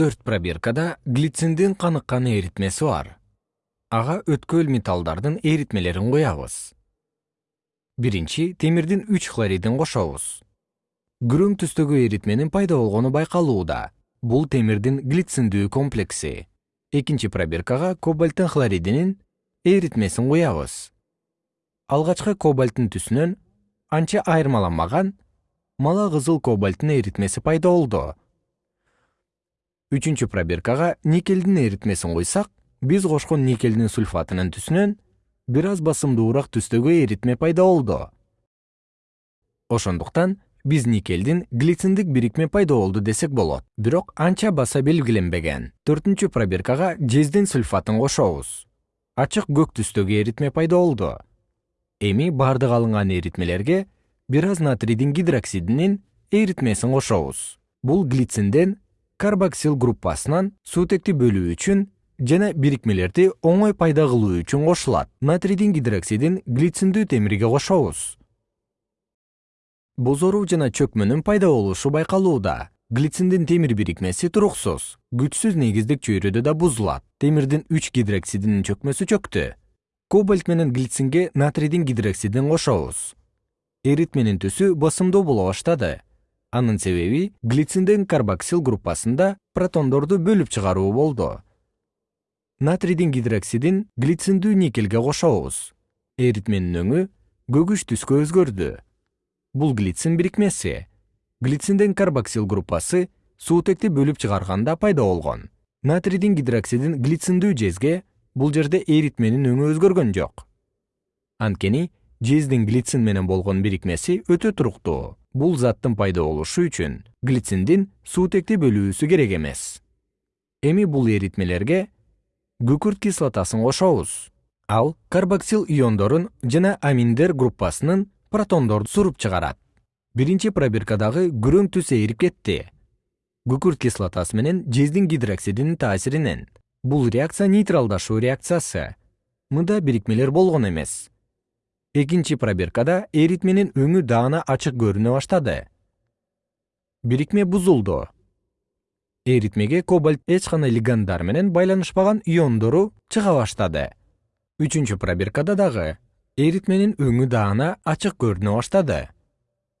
төрт пробиркада глициндин каныккан эритмеси бар. Ага өткөл металлдардын эритмелерин куябыз биринчи темирдин үч хлоридин кошобуз. Күрөң түстөгү эритменин пайда болгону байкалууда. Бул темирдин глициндүү комплекси. Экинчи пробиркага кобальттын хлоридинин эритмесин куябыз алгачкы кобальттын түсүнөн анча айырмаланмаган мала кызыл кобальттын эритмеси пайда болду үчүнчү пробиркага никелдин эритмесин куйсак биз кошкон никелдин сульфатынын түсүнөн бир аз басымдуураак түстөгү эритме пайда болду. Ошондуктан биз никелдин глициндик бирикме пайда болду десек болот. Бирок анча баса белгиленбеген. Төртүнчү пробиркага жездин сульфатын кошобуз. Ачык көк түстөгү эритме пайда болду. Эми баардык алынган эритмелерге бир аз натрийдин гидроксидинин эритмесин кошобуз. Бул глицинден карбоксил группасынан суутекти бөлүү үчүн жана бирикмелерди оңой пайда кылуу үчүн кошулат. Натрийдин гидроксидин глициндүү темирге кошобуз. Бозоруу жана чөкмөнүн пайда болушу байкалууда. Глициндин темир бирикмеси туруксуз күчсүз негиздик чөйрөдө да бузулат. Темирдин үч гидроксидинин чөкмөсү чөктү. Кобальт менен глицинге натрийдин гидроксидин кошобуз. Эритменин түсү басымдуу боло баштады анын себеби глициндин карбоксил группасында протондорду бөлүп чыгаруу болду. Натрийдин гидроксидин глициндүү никелге кошобуз. Эритменин өңү көгүш түскө өзгөрдү. Бул глицин бирикмеси. Глициндин карбоксил группасы суутекти бөлүп чыгарганда пайда болгон. Натрийдин гидроксидин глициндүү жезге бул жерде эритменин өңү өзгөргөн жок. Анткени жездин глицин менен болгон бирикмеси өтө туруктуу бул заттын пайда болушу үчүн глициндин суутекти бөлүүсү керек эмес. Эми бул эритмелерге күкүрт кислотасын кошобуз ал карбоксил иондорун жана аминдер группасынын протондорду суруп чыгарат. Биринчи пробиркадагы күрөң түс ээрип кетти. Күкүрт кислотасы менен жездин гидроксидинин таасиринен. Бул реакция нейтралдашуу реакциясы. Мында бирикмелер болгон эмес экинчи пробиркада эритменин өңү даана ачык көрүнө баштады. Бирикме бузулду. Эритмеге кобальт эч кандай лигандар менен байланышпаган иондору чыга баштады. Үчүнчү пробиркада дагы эритменин өңү даана ачык көрүнө баштады.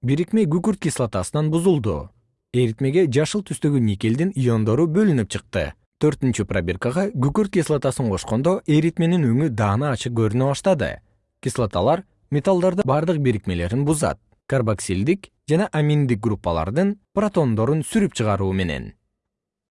Бирикме күкүрт кислотасынан бузулду. Эритмеге жашыл түстөгү никелдин иондору бөлүнүп чыкты. Төртүнчү пробиркага күкүрт кислотасын кошкондо эритменин өңү даана ачык көрүнө баштады кислоталар металлдардын бардык бирикмелерин бузат карбоксилдик жана аминдик группалардын протондорун сүрүп чыгаруу менен